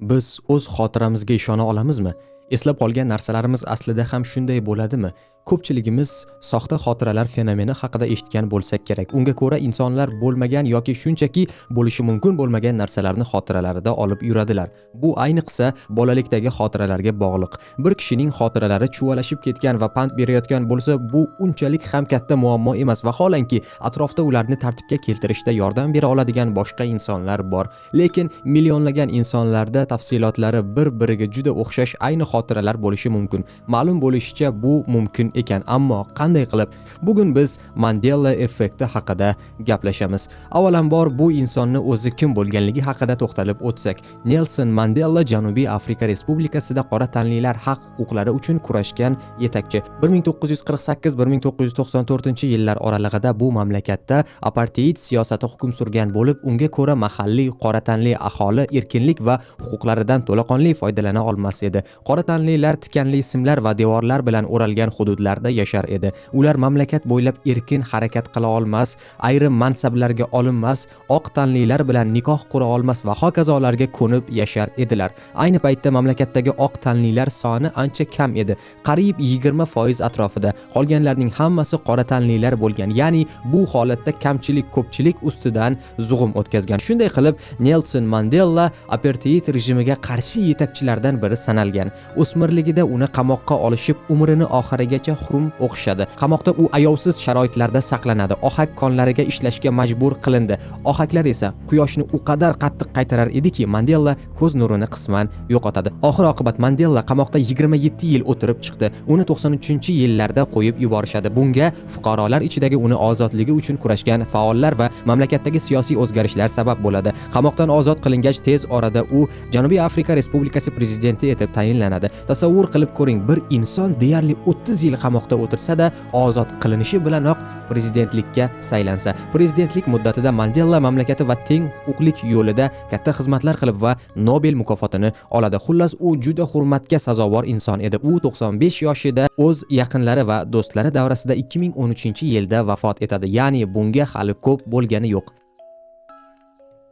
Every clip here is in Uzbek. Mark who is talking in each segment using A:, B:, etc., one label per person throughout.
A: biz o'z xotiramizga ishona olamizmi? Eslab qolgan narsalarimiz aslida ham shunday bo'ladimi? Ko'pchiligimiz soxta xotiralar fenomeni haqida eshitgan bo'lsak kerak. Unga ko'ra insonlar bo'lmagan yoki shunchaki bo'lishi mumkin bo'lmagan narsalarni xotiralarida olib yuradilar. Bu ayniqsa bolalikdagi xotiralarga bog'liq. Bir kishining xotiralari chuvalashib ketgan va pand berayotgan bo'lsa bu unchalik ham katta muammo emas. Vaholanki atrofda ularni tartibga keltirishda yordam bera oladigan boshqa insonlar bor. Lekin millionlagan insonlarda tafsilotlari bir biriga juda o'xshash. Ayni xotiralar bo'lishi mumkin. Ma'lum bo'lishicha bu mumkin ekan ammo qanday qilib? Bugun biz mandela effekti haqida gaplashamiz. Avvalambor bu insonni o'zi kim bo'lganligi haqida to'xtalib o'tsak. Nelson mandela janubiy afrika respublikasida qora tanlilar haq huquqlari uchun kurashgan yetakchi. 1948-1994 yillar oralig'ida bu mamlakatda aparteid siyosati hukm surgan bo'lib unga ko'ra mahalliy qora tanli aholi erkinlik va huquqlaridan to'laqonli foydalana olmas edi. Qora tanlilar tikanli simlar va devorlar bilan o'ralgan hududlarda yashar edi. Ular mamlakat bo'ylab erkin harakat qila olmas ayrim mansablarga olinmas oq tanlilar bilan nikoh qura olmas va hokazolarga ko'nib yashar edilar. Ayni paytda mamlakatdagi oq tanlilar soni ancha kam edi qariyb 20 foiz atrofida. Qolganlarning hammasi qora tanlilar bo'lgan ya'ni bu holatda kamchilik ko'pchilik ustidan zug'um o'tkazgan. Shunday qilib nelson mandela aparteid rejimiga qarshi yetakchilardan biri sanalgan. O'smirligida uni qamoqqa olishib umrini oxirigacha xurum o'qishadi. Qamoqda u ayovsiz sharoitlarda saqlanadi. Ohak konlariga ishlashga majbur qilindi. Ohaklar esa quyoshni u qadar qattiq qaytarar ediki mandela ko'z nurini qisman yo'qotadi. Oxir oqibat mandela qamoqda 27 yil o'tirib chiqdi. Uni 93 yillarda qo'yib yuborishadi. Bunga fuqarolar ichidagi uni ozodligi uchun kurashgan faollar va mamlakatdagi siyosiy o'zgarishlar sabab bo'ladi. Qamoqdan ozod qilingach tez orada u janubiy afrika respublikasi prezidenti etib tayinlanadi. Tasavvur qilib ko'ring bir inson deyarli 30 yil qamoqda o'tirsa-da ozod qilinishi bilanoq prezidentlikka saylansa. Prezidentlik muddatida mandela mamlakati va teng huquqlik yo'lida katta xizmatlar qilib va nobel mukofotini oladi. Xullas u juda hurmatga sazovor inson edi. U 95 yoshida o'z yaqinlari va do'stlari davrasida 2013 yilda vafot etadi. Ya'ni bunga hali ko'p bo'lgani yo'q.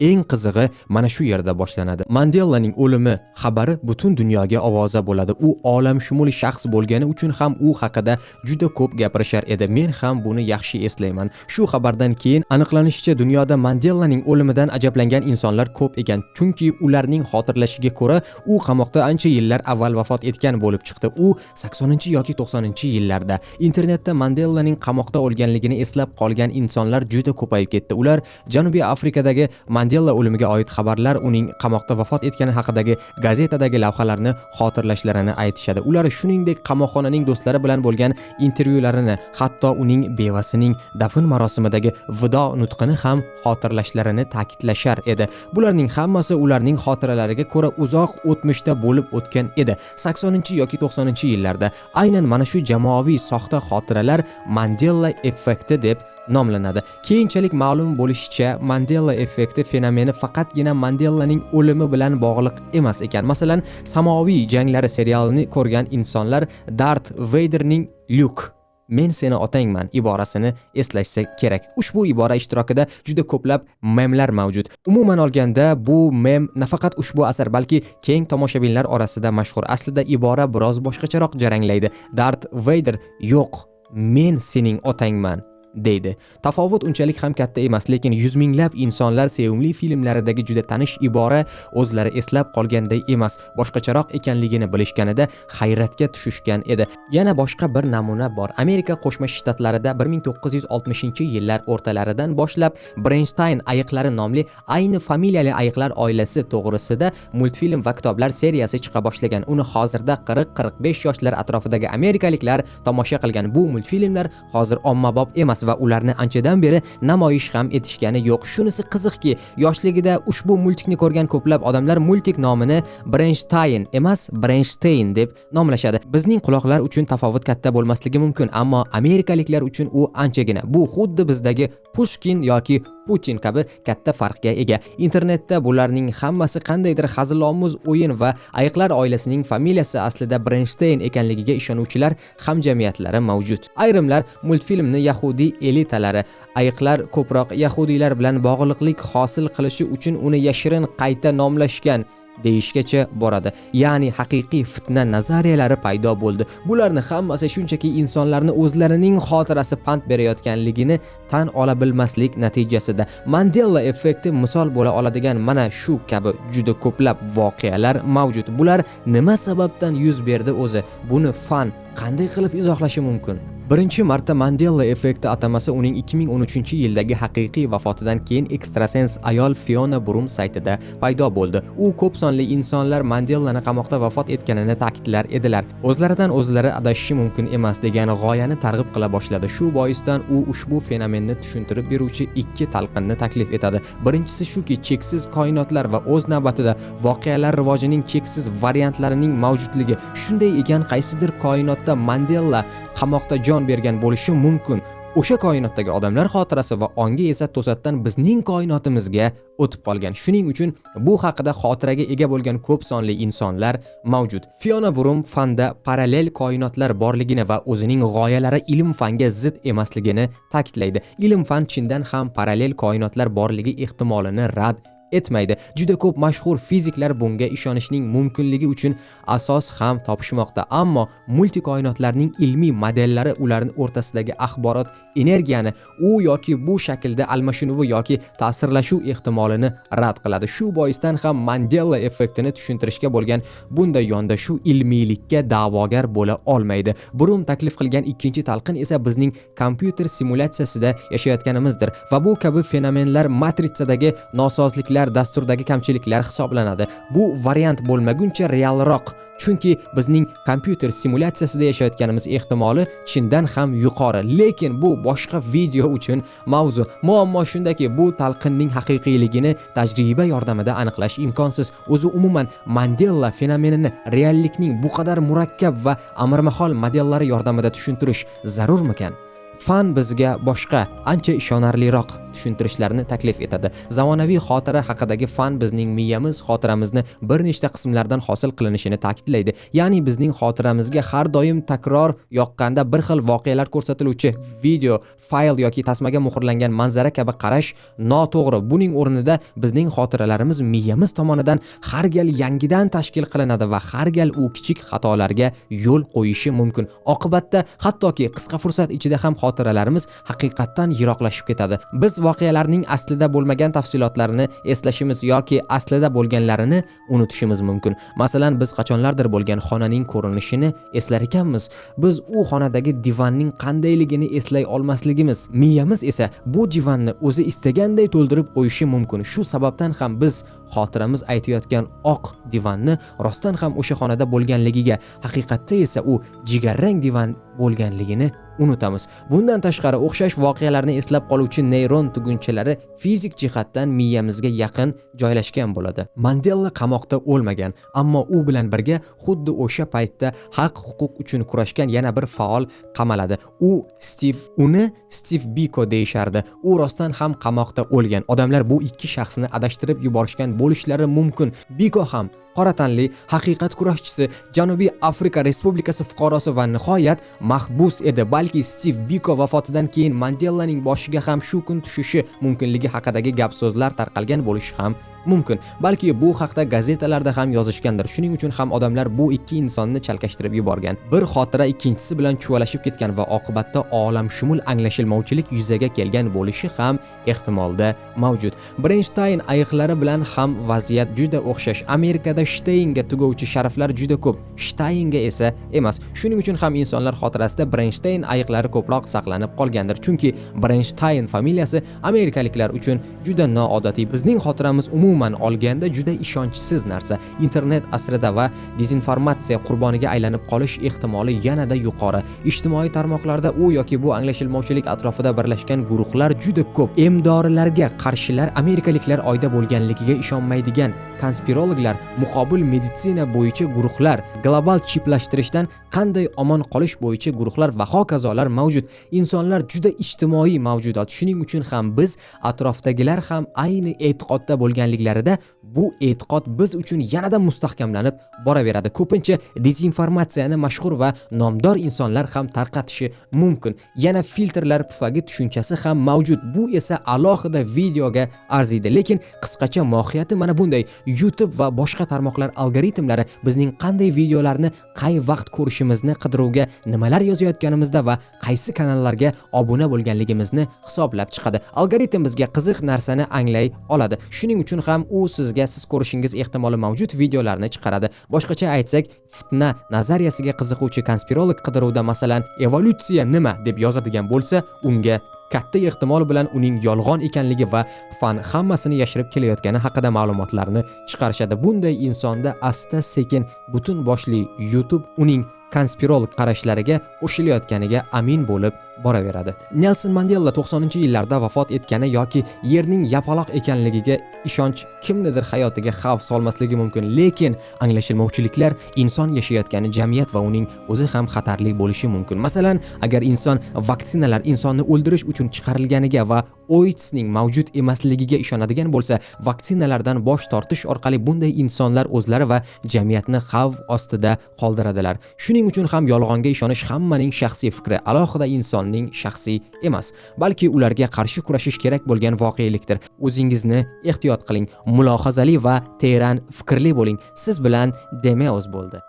A: Eng qizig'i mana shu yerda boshlanadi. Mandellaning o'limi xabari butun dunyoga ovoza bo'ladi. U olamshumul shaxs bo'lgani uchun ham u haqida juda ko'p gapirishar edi. Men ham buni yaxshi eslayman. Shu xabardan keyin aniqlanishicha dunyoda mandellaning o'limidan ajablangan insonlar ko'p ekan. Chunki ularning xotirlashiga ko'ra u qamoqda ancha yillar avval vafot etgan bo'lib chiqdi. U 80 yoki 90 yillarda internetda mandellaning qamoqda o'lganligini eslab qolgan insonlar juda ko'payib ketdi. Ular janubiy afrikadagi mandela o'limiga oid xabarlar uning qamoqda vafot etgani haqidagi gazetadagi lavhalarni xotirlashlarini aytishadi. Ular shuningdek qamoqxonaning do'stlari bilan bo'lgan intervyularini hatto uning bevasining dafn marosimidagi vido nutqini ham xotirlashlarini ta'kidlashar edi. Bularning hammasi ularning xotiralariga ko'ra uzoq o'tmishda bo'lib o'tgan edi. 80 yoki 90 yillarda aynan mana shu jamoaviy soxta xotiralar mandela effekti deb nomlanadi. Keyinchalik ma'lum bo'lishicha mandela effekti fenomeni faqatgina mandelaning o'limi bilan bog'liq emas ekan. Masalan samoviy janglari serialini ko'rgan insonlar dart veyderning lyuk men seni otangman iborasini eslashsa kerak. Ushbu ibora ishtirokida juda ko'plab memlar mavjud. Umuman olganda bu mem nafaqat ushbu asar balki keng tomoshabinlar orasida mashhur. Aslida ibora biroz boshqacharoq jaranglaydi. Dart veyder yo'q men sening otangman deydi. Tafovut unchalik ham katta emas lekin yuz minglab insonlar sevimli filmlaridagi juda tanish ibora o'zlari eslab qolganday emas boshqacharoq ekanligini bilishganida hayratga tushishgan edi. Yana boshqa bir namuna bor. Amerika qo'shma shtatlarida 1960 yillar o'rtalaridan boshlab brenstein ayiqlari nomli ayni familiyali ayiqlar oilasi to'g'risida multfilm va kitoblar seriyasi chiqa boshlagan. Uni hozirda 40-45 yoshlar atrofidagi amerikaliklar tomosha qilgan. Bu multfilmlar hozir ommabop emas. Va ularni anchadan beri namoyish ham etishgani yo'q. Shunisi qiziqki yoshligida ushbu multikni ko'rgan ko'plab odamlar multik nomini brenshtayn emas brenshtayn deb nomlashadi. Bizning quloqlar uchun tafovut katta bo'lmasligi mumkin ammo amerikaliklar uchun u anchagina. Bu xuddi bizdagi pushkin yoki putin kabi katta farqga ega. Internetda bularning hammasi qandaydir hazilomuz o'yin va ayiqlar oilasining familiyasi aslida Brenstein ekanligiga ishonuvchilar hamjamiyatlari mavjud. Ayrimlar multfilmni yahudiy elitalari ayiqlar ko'proq yahudiylar bilan bog'liqlik hosil qilishi uchun uni yashirin qayta nomlashgan. Deyishgacha boradi. Ya'ni haqiqiy fitna nazariyalari paydo bo'ldi. Bularni hammasi shunchaki insonlarni o'zlarining xotirasi pand berayotganligini tan ola bilmaslik natijasida. Mandela effekti misol bo'la oladigan mana shu kabi juda ko'plab voqealar mavjud. Bular nima sababdan yuz berdi o'zi? Buni fan qanday qilib izohlashi mumkin? Birinchi marta mandela effekti atamasi uning 2013 yildagi haqiqiy vafotidan keyin ekstrasens ayol fiona brum saytida paydo bo'ldi. U ko'p sonli insonlar mandelani qamoqda vafot etganini ta'kidlar edilar. O'zlaridan o'zlari adashishi mumkin emas degan g'oyani targ'ib qila boshladi. Shu boisdan u ushbu fenomenni tushuntirib beruvchi ikki talqinni taklif etadi. Birinchisi shuki cheksiz koinotlar va o'z navbatida voqealar rivojining cheksiz variantlarining mavjudligi shunday ekan qaysidir koinotda mandela qamoqda jon bergan bo'lishi mumkin. O'sha koinotdagi odamlar xotirasi va ongi esa to'satdan bizning koinotimizga o'tib qolgan. Shuning uchun bu haqida xotiraga ega bo'lgan ko'p sonli insonlar mavjud. Fiona burum fanda parallel koinotlar borligini va o'zining g'oyalari ilm fanga zid emasligini ta'kidlaydi. Ilm fan chindan ham parallel koinotlar borligi ehtimolini rad etmaydi. Juda ko'p mashhur fiziklar bunga ishonishning mumkinligi uchun asos ham topishmoqda. Ammo multikoinotlarning ilmiy modellari ularning o'rtasidagi axborot energiyani u yoki bu shaklda almashinuvi yoki ta'sirlashuv ehtimolini rad qiladi. Shu boisdan ham mandela effektini tushuntirishga bo'lgan bunday yondashuv ilmiylikka da'vogar bo'la olmaydi. Brum taklif qilgan ikkinchi talqin esa bizning kompyuter simulyatsiyasida yashayotganimizdir va bu kabi fenomenlar matritsadagi nosozliklar kamchiliklar dasturdagi kamchiliklar hisoblanadi. Bu variant bo'lmaguncha realroq chunki bizning kompyuter simulyatsiyasida yashayotganimiz ehtimoli chindan ham yuqori. Lekin bu boshqa video uchun mavzu. Muammo shundaki bu talqinning haqiqiyligini tajriba yordamida aniqlash imkonsiz. O'zi umuman mandela fenomenini reallikning bu qadar murakkab va amirmahol modellari yordamida tushuntirish zarurmikan? Fan bizga boshqa ancha ishonarliroq tushuntirishlarni taklif etadi. Zamonaviy xotira haqidagi fan bizning miyamiz xotiramizni bir nechta qismlardan hosil qilinishini ta'kidlaydi. Ya'ni bizning xotiramizga har doim takror yoqqanda bir xil voqealar ko'rsatiluvchi video fayl yoki tasmaga muhrlangan manzara kabi qarash noto'g'ri. Buning o'rnida bizning xotiralarimiz miyamiz tomonidan har gal yangidan tashkil qilinadi va har gal u kichik xatolarga yo'l qo'yishi mumkin. Oqibatda hattoki qisqa fursat ichida ham xotiralarimiz haqiqatdan yiroqlashib ketadi. Biz voqealarning aslida bo'lmagan tafsilotlarini eslashimiz yoki aslida bo'lganlarini unutishimiz mumkin. Masalan biz qachonlardir bo'lgan xonaning ko'rinishini eslar ekanmiz. Biz u xonadagi divanning qandayligini eslay olmasligimiz miyamiz esa bu divanni o'zi istaganday to'ldirib qo'yishi mumkin. Shu sababdan ham biz xotiramiz aytayotgan oq divanni rostdan ham o'sha xonada bo'lganligiga haqiqatda esa u jigarrang divan bo'lganligini unutamiz. Bundan tashqari o'xshash voqealarni eslab qoluvchi neyron tugunchalari fizik jihatdan miyamizga yaqin joylashgan bo'ladi. Mandela qamoqda o'lmagan ammo u bilan birga xuddi o'sha paytda haq huquq uchun kurashgan yana bir faol qamaladi. U stiv uni stiv biko deyshardi. u rostdan ham qamoqda o'lgan. Odamlar bu ikki shaxsni adashtirib yuborishgan bo'lishlari mumkin. Biko ham qora tanli haqiqat kurashchisi janubiy afrika respublikasi fuqarosi va nihoyat mahbus edi balki stiv biko vafotidan keyin mandellaning boshiga ham shu kun tushishi mumkinligi haqidagi gap so'zlar tarqalgan bo'lishi ham mumkin. Balki bu haqda gazetalarda ham yozishgandir. Shuning uchun ham odamlar bu ikki insonni chalkashtirib yuborgan. Bir xotira ikkinchisi bilan chuvalashib ketgan va oqibatda olamshumul anglashilmovchilik yuzaga kelgan bo'lishi ham ehtimolda mavjud. Brenshtayn ayiqlari bilan ham vaziyat juda o'xshash. Amerikada shteynga tugovchi sharaflar juda ko'p. Shtaynga esa emas. Shuning uchun ham insonlar xotirasida brenshtayn ayiqlari ko'proq saqlanib qolgandir. Chunki brenshtayn familiyasi amerikaliklar uchun juda noodatiy. Bizning xotiramiz umuman olganda juda ishonchsiz narsa. Internet asrida va dezinformatsiya qurboniga aylanib qolish ehtimoli yanada yuqori. Ijtimoiy tarmoqlarda u yoki bu anglashilmovchilik atrofida birlashgan guruhlar juda ko'p. Emdorilarga qarshilar amerikaliklar oyda bo'lganligiga ishonmaydigan konspirologlar muqobil meditsina bo'yicha guruhlar global chiplashtirishdan qanday omon qolish bo'yicha guruhlar va hokazolar mavjud. Insonlar juda ijtimoiy mavjudot. Shuning uchun ham biz atrofdagilar ham ayni e'tiqodda bo'lganliklarida bu e'tiqod biz uchun yanada mustahkamlanib boraveradi. Ko'pincha dezinformatsiyani mashhur va nomdor insonlar ham tarqatishi mumkin. Yana filtrlar pufagi tushunchasi ham mavjud. Bu esa alohida videoga arziydi. Lekin qisqacha mohiyati mana bunday. Youtube va boshqa tarmoqlar algoritmlari bizning qanday videolarni qay vaqt ko'rishimizni qidiruvga nimalar yozayotganimizda va qaysi kanallarga obuna bo'lganligimizni hisoblab chiqadi. Algoritm bizga qiziq narsani anglay oladi. Shuning uchun ham u sizga siz ko'rishingiz ehtimoli mavjud videolarni chiqaradi. Boshqacha aytsak fitna nazariyasiga qiziquvchi konspirolog qidiruvda masalan evolyutsiya nima deb yozadigan bo'lsa unga katta ehtimol bilan uning yolg'on ekanligi va fan hammasini yashirib kelayotgani haqida ma'lumotlarni chiqarishadi. Bunday insonda asta sekin butun boshli youtube uning konspirolog qarashlariga qo'shilayotganiga amin bo'lib boraveradi. Nelson mandela 90 yillarda vafot etgani yoki yerning yapaloq ekanligiga ishonch kimnidir hayotiga xavf solmasligi mumkin. Lekin anglashilmovchiliklar inson yashayotgani jamiyat va uning o'zi ham xatarli bo'lishi mumkin. Masalan agar inson vaksinalar insonni o'ldirish uchun chiqarilganiga va oitsning mavjud emasligiga ishonadigan bo'lsa vaksinalardan bosh tortish orqali bunday insonlar o'zlari va jamiyatni xavf ostida qoldiradilar. Shuning uchun ham yolg'onga ishonish hammaning shaxsiy fikri. Alohida inson insonning shaxsiy emas balki ularga qarshi kurashish kerak bo'lgan voqelikdir. O'zingizni ehtiyot qiling mulohazali va teran fikrli bo'ling. Siz bilan demeoz bo'ldi.